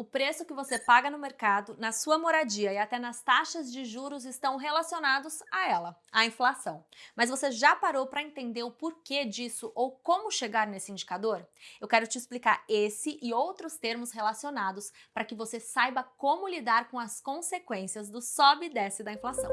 o preço que você paga no mercado, na sua moradia e até nas taxas de juros estão relacionados a ela, a inflação. Mas você já parou para entender o porquê disso ou como chegar nesse indicador? Eu quero te explicar esse e outros termos relacionados para que você saiba como lidar com as consequências do sobe e desce da inflação.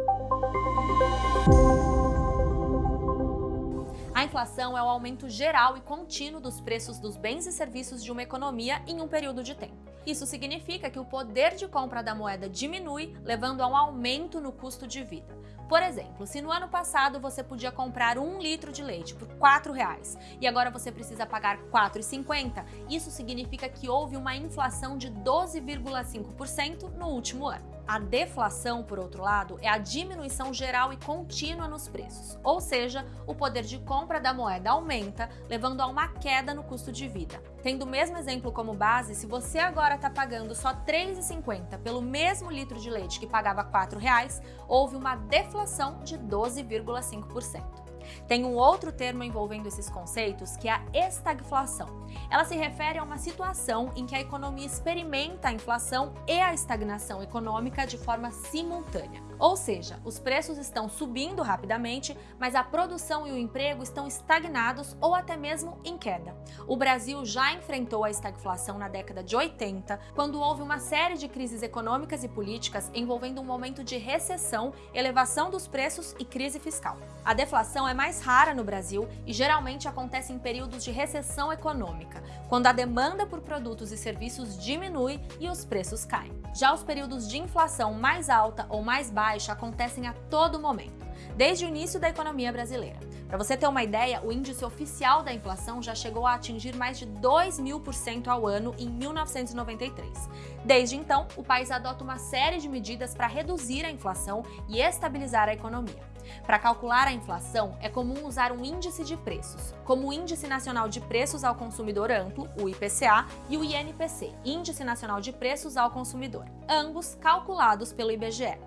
A inflação é o aumento geral e contínuo dos preços dos bens e serviços de uma economia em um período de tempo. Isso significa que o poder de compra da moeda diminui, levando a um aumento no custo de vida. Por exemplo, se no ano passado você podia comprar um litro de leite por R$ 4,00 e agora você precisa pagar R$ 4,50, isso significa que houve uma inflação de 12,5% no último ano. A deflação, por outro lado, é a diminuição geral e contínua nos preços, ou seja, o poder de compra da moeda aumenta, levando a uma queda no custo de vida. Tendo o mesmo exemplo como base, se você agora está pagando só R$ 3,50 pelo mesmo litro de leite que pagava R$ 4,00, houve uma deflação de 12,5%. Tem um outro termo envolvendo esses conceitos que é a estagflação. Ela se refere a uma situação em que a economia experimenta a inflação e a estagnação econômica de forma simultânea. Ou seja, os preços estão subindo rapidamente, mas a produção e o emprego estão estagnados ou até mesmo em queda. O Brasil já enfrentou a estagflação na década de 80, quando houve uma série de crises econômicas e políticas envolvendo um momento de recessão, elevação dos preços e crise fiscal. A deflação é mais rara no Brasil e geralmente acontece em períodos de recessão econômica, quando a demanda por produtos e serviços diminui e os preços caem. Já os períodos de inflação mais alta ou mais baixa acontecem a todo momento, desde o início da economia brasileira. Para você ter uma ideia, o índice oficial da inflação já chegou a atingir mais de 2 mil por cento ao ano em 1993. Desde então, o país adota uma série de medidas para reduzir a inflação e estabilizar a economia. Para calcular a inflação, é comum usar um índice de preços, como o Índice Nacional de Preços ao Consumidor Amplo, o IPCA, e o INPC, Índice Nacional de Preços ao Consumidor, ambos calculados pelo IBGE.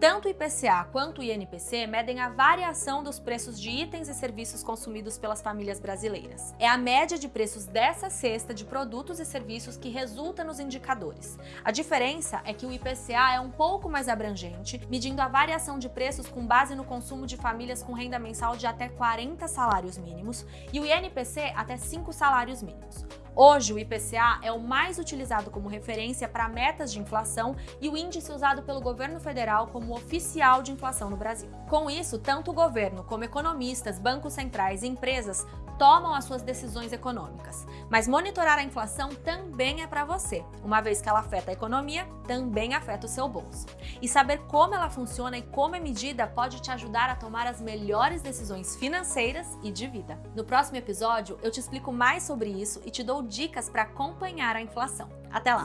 Tanto o IPCA quanto o INPC medem a variação dos preços de itens e serviços consumidos pelas famílias brasileiras. É a média de preços dessa cesta de produtos e serviços que resulta nos indicadores. A diferença é que o IPCA é um pouco mais abrangente, medindo a variação de preços com base no consumo de famílias com renda mensal de até 40 salários mínimos e o INPC até 5 salários mínimos. Hoje, o IPCA é o mais utilizado como referência para metas de inflação e o índice usado pelo governo federal como oficial de inflação no Brasil. Com isso, tanto o governo como economistas, bancos centrais e empresas tomam as suas decisões econômicas. Mas monitorar a inflação também é para você, uma vez que ela afeta a economia, também afeta o seu bolso. E saber como ela funciona e como é medida pode te ajudar a tomar as melhores decisões financeiras e de vida. No próximo episódio, eu te explico mais sobre isso e te dou dicas para acompanhar a inflação. Até lá!